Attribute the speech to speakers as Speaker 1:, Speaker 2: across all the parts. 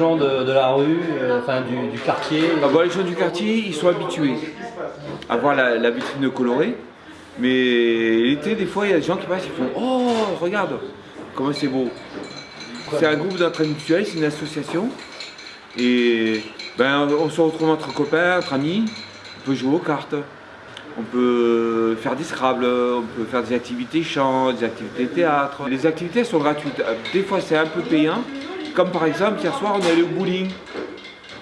Speaker 1: gens de, la rue, euh, enfin du, quartier
Speaker 2: Ah bah, les gens du quartier, ils sont habitués à voir la, la vitrine colorée. Mais l'été, des fois, il y a des gens qui passent, ils font Oh, regarde, comment c'est beau. C'est un groupe d'entraînement mutuel, c'est une association. Et ben, on se retrouve entre copains, entre amis. On peut jouer aux cartes. On peut faire des scrabbles, on peut faire des activités chant, des activités théâtre. Les activités sont gratuites. Des fois, c'est un peu payant. Comme par exemple, hier soir, on est allé au bowling.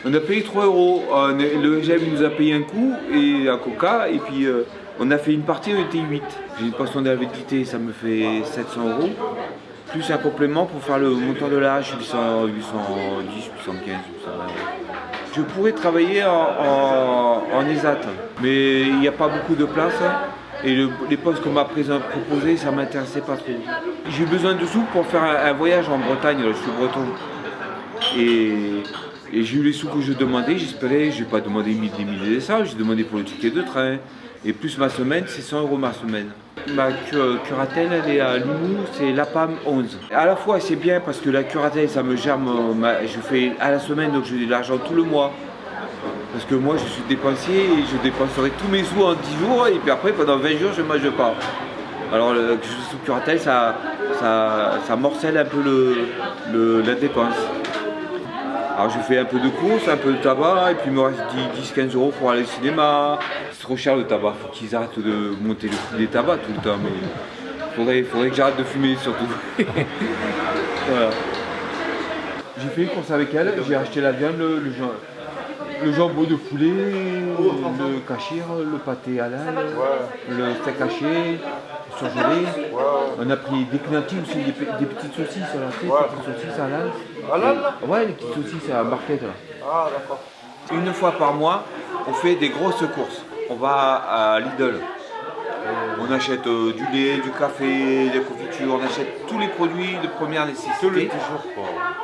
Speaker 2: On a payé 3 euros. Est- Le GM nous a payé un coup et un coca. Et puis, euh, on a fait une partie, on était 8. J'ai une pension d'invalidité, ça me fait 700 euros. Plus un complément pour faire le montant de l'âge, 800, 810, 815, 820 euros. Je pourrais travailler en, en, en ESAT, mais il n'y a pas beaucoup de place. Et le- les postes qu'on m'a proposés, ça ne m'intéressait pas trop. J'ai besoin de sous pour faire un, voyage en Bretagne, là, je suis breton. Et, j'ai eu les sous que je demandais, j'espérais, je n'ai pas demandé 1000 des milliers de ça, j'ai demandé pour le ticket de train. Et plus ma semaine, c'est 100 euros ma semaine. Ma cu- curatelle, elle est à Limoux, c'est la PAM 11. À la fois, c'est bien parce que la curatelle, ça me gère, ma- je fais à la semaine, donc j'ai de l'argent tout le mois. Parce que moi, je suis dépensier et je dépenserai tous mes sous en 10 jours, et puis après, pendant 20 jours, je ne mange pas. Alors, que je sous ça, ça, ça morcelle un peu le, le- la dépense. Alors je fais un peu de courses, un peu de tabac, et puis il me reste 10-15 euros pour aller au cinéma. C'est trop cher le tabac, faut qu'ils arrêtent de monter le prix des tabacs tout le temps, mais faudrait, faudrait que j'arrête de fumer surtout. voilà. J'ai fait une course avec elle, j'ai acheté la viande, le, le, jam- le jambon de poulet, le cachir, le pâté à l'ail, le steak haché, le surgelé. On a pris des cnantis aussi, des, pe- des petites saucisses, tu sais, des petites saucisses à l'ail. Ouais, les petites saucisses à barquette là.
Speaker 3: Ah, d'accord.
Speaker 2: Une fois par mois, on fait des grosses courses. On va à Lidl. On achète euh, du lait, du café, des confitures, on achète tous les produits de première nécessité.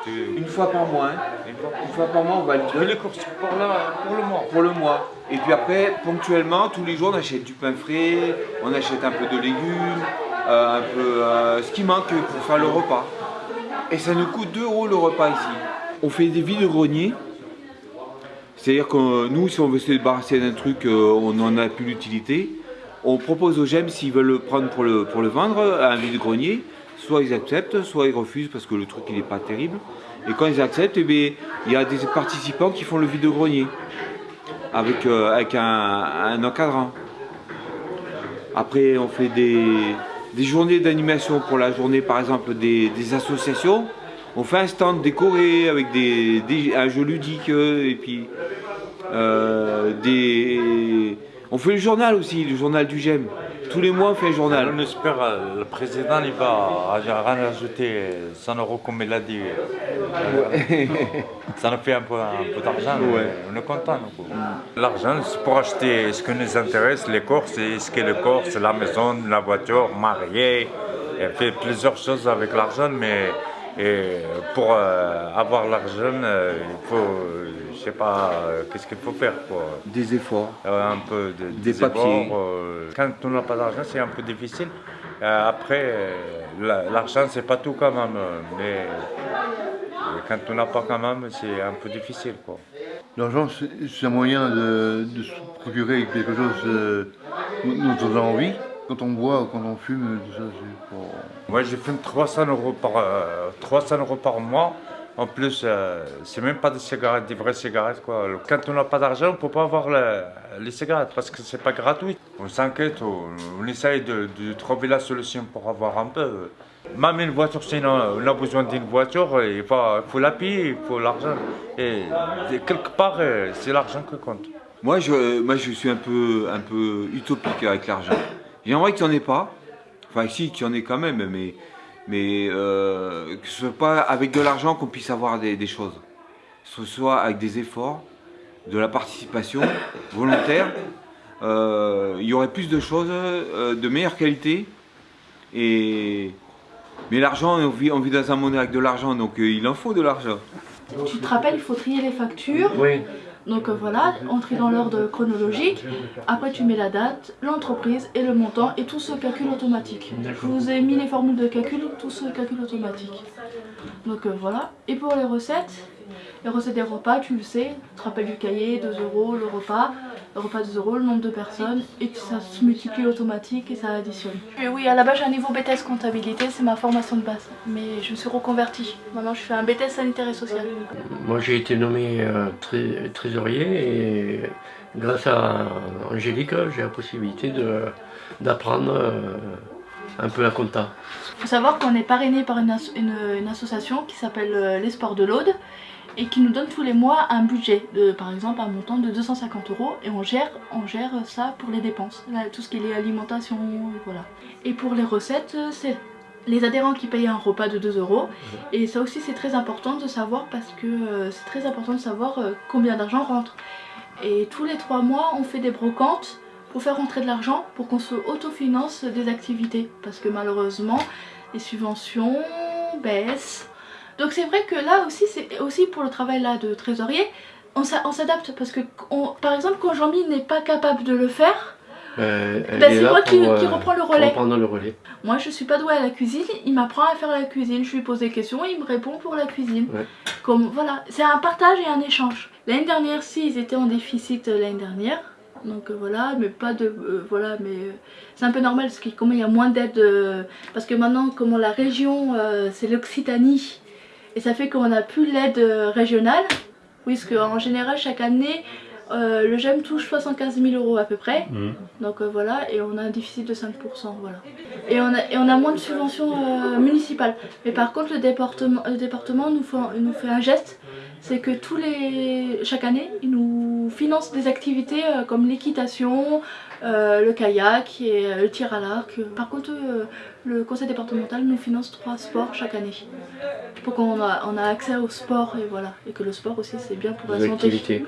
Speaker 2: Une fois par mois, hein. Une fois par mois, on va à Lidl.
Speaker 3: les courses pour, la, pour le mois.
Speaker 2: Pour le mois. Et puis après, ponctuellement, tous les jours, on achète du pain frais, on achète un peu de légumes, euh, un peu euh, ce qui manque pour faire le repas. Et ça nous coûte 2 euros le repas ici. On fait des vides greniers. C'est-à-dire que euh, nous, si on veut se débarrasser d'un truc, on n'en a plus l'utilité. On propose aux gemmes s'ils veulent le prendre pour le, pour le vendre à un vide grenier. Soit ils acceptent, soit ils refusent parce que le truc il n'est pas terrible. Et quand ils acceptent, eh il y a des participants qui font le vide grenier avec, euh, avec un, un encadrant. Après, on fait des, journées d'animation pour la journée, par exemple, des, associations. On fait un stand décoré avec des, un jeu ludique euh, euh. On fait le journal aussi, le journal du GEM. Tous les mois, on fait un journal.
Speaker 3: On espère, euh, le président, il va rajouter 100 euros comme il a dit. Ça nous fait un peu, un peu d'argent,
Speaker 2: Ouais.
Speaker 3: on est content. L'argent, c'est pour acheter ce qui nous intéresse, les courses, et ce qui est les courses, la maison, la voiture, marier. Et fait plusieurs choses avec l'argent, mais et pour euh, avoir l'argent, euh, il faut, euh, je sais pas, euh, qu'est-ce qu'il faut faire quoi.
Speaker 2: Des efforts.
Speaker 3: Un peu de,
Speaker 2: Des
Speaker 3: des
Speaker 2: papiers.
Speaker 3: efforts, quand on n'a pas d'argent, c'est un peu difficile. Après, la- l'argent, c'est pas tout quand même, mais quand on n'a pas quand même, c'est un peu difficile. Quoi.
Speaker 4: L'argent, c'est un moyen de, de se procurer quelque chose dont on a envie. Quand on boit, quand on fume, tout ça, c'est pour...
Speaker 3: Moi, je fume 300 euros par, euh, 300 euros par mois. En plus, euh, c'est même pas des cigarettes, des vraies cigarettes. Quoi. Quand on n'a pas d'argent, on ne peut pas avoir le- les cigarettes parce que c'est pas gratuit. On s'inquiète, on, on essaye de, de trouver la solution pour avoir un peu. Même une voiture, sinon on a besoin d'une voiture, il faut, il faut la payer, il faut l'argent. Et, et quelque part, euh, c'est l'argent qui compte.
Speaker 2: Moi je, moi, je suis un peu, un peu utopique avec l'argent. J'aimerais qu'il n'y en ait pas. Enfin, si, qu'il y en ait quand même, mais, mais euh, que ce soit pas avec de l'argent qu'on puisse avoir des, des choses. Que ce soit avec des efforts, de la participation volontaire. Euh, il y aurait plus de choses euh, de meilleure qualité. Et, mais l'argent, on vit, on vit dans un monde avec de l'argent, donc euh, il en faut de l'argent.
Speaker 5: Tu te rappelles, il faut trier les factures.
Speaker 6: Oui.
Speaker 5: Donc euh, voilà, on trie dans l'ordre chronologique. Après tu mets la date, l'entreprise et le montant et tout se calcule automatique. Je vous ai mis les formules de calcul, tout se calcule automatique. Donc euh, voilà. Et pour les recettes, les recettes des repas, tu le sais, tu te rappelles du cahier, 2 euros le repas, le repas 2 euros, le nombre de personnes, et ça se multiplie automatique et ça additionne. Oui, à la base j'ai un niveau BTS comptabilité, c'est ma formation de base, mais je me suis reconvertie. Maintenant je fais un BTS sanitaire et social.
Speaker 6: Moi j'ai été nommé euh, tré- trésorier et grâce à Angélique j'ai la possibilité d'apprendre euh, un peu la compta.
Speaker 5: Il faut savoir qu'on est parrainé par une, asso- une- une association qui s'appelle euh, Les Sports de l'Aude et qui nous donne tous les mois un budget, de, par exemple un montant de 250 euros et on gère, on gère ça pour les dépenses, Là, tout ce qui est lié à l'alimentation, voilà. Et pour les recettes, euh, c'est les adhérents qui payent un repas de 2 euros et ça aussi c'est très important de savoir parce que euh, c'est très important de savoir euh, combien d'argent rentre. Et tous les 3 mois on fait des brocantes pour faire rentrer de l'argent pour qu'on se autofinance des activités parce que malheureusement les subventions baissent. Donc c'est vrai que là aussi, c'est aussi pour le travail là de trésorier, on s'a- on s'adapte parce que on- par exemple quand Jean-Mi n'est pas capable de le faire,
Speaker 6: Euh,
Speaker 5: bah,
Speaker 6: est
Speaker 5: c'est moi qui,
Speaker 6: euh,
Speaker 5: reprends le relais.
Speaker 6: reprendre le relais.
Speaker 5: Moi je suis pas douée à la cuisine, il m'apprend à faire la cuisine, je lui pose des questions, il me répond pour la cuisine.
Speaker 6: Ouais.
Speaker 5: Comme voilà, c'est un partage et un échange. L'année dernière, si ils étaient en déficit euh, l'année dernière. Donc euh, voilà, mais pas de euh, voilà, mais euh, c'est un peu normal parce que comme il y a moins d'aide parce que maintenant comme la région c'est l'Occitanie et ça fait qu'on n'a plus l'aide régionale. Oui, parce qu'en général chaque année euh, le GEM touche 75 000 euros à peu près.
Speaker 1: Mhm.
Speaker 5: Donc euh, voilà, et on a un déficit de 5%, voilà. Et on a, et on a moins de subventions euh, municipales. Mais par contre, le département, le département nous, fait, nous fait un geste, c'est que tous les, chaque année, il nous où finance des activités euh, comme l'équitation, euh, le kayak et euh, le tir à l'arc. Par contre, le conseil départemental nous finance trois sports chaque année pour qu'on a, on a accès au sport et voilà et que le sport aussi c'est bien pour la santé.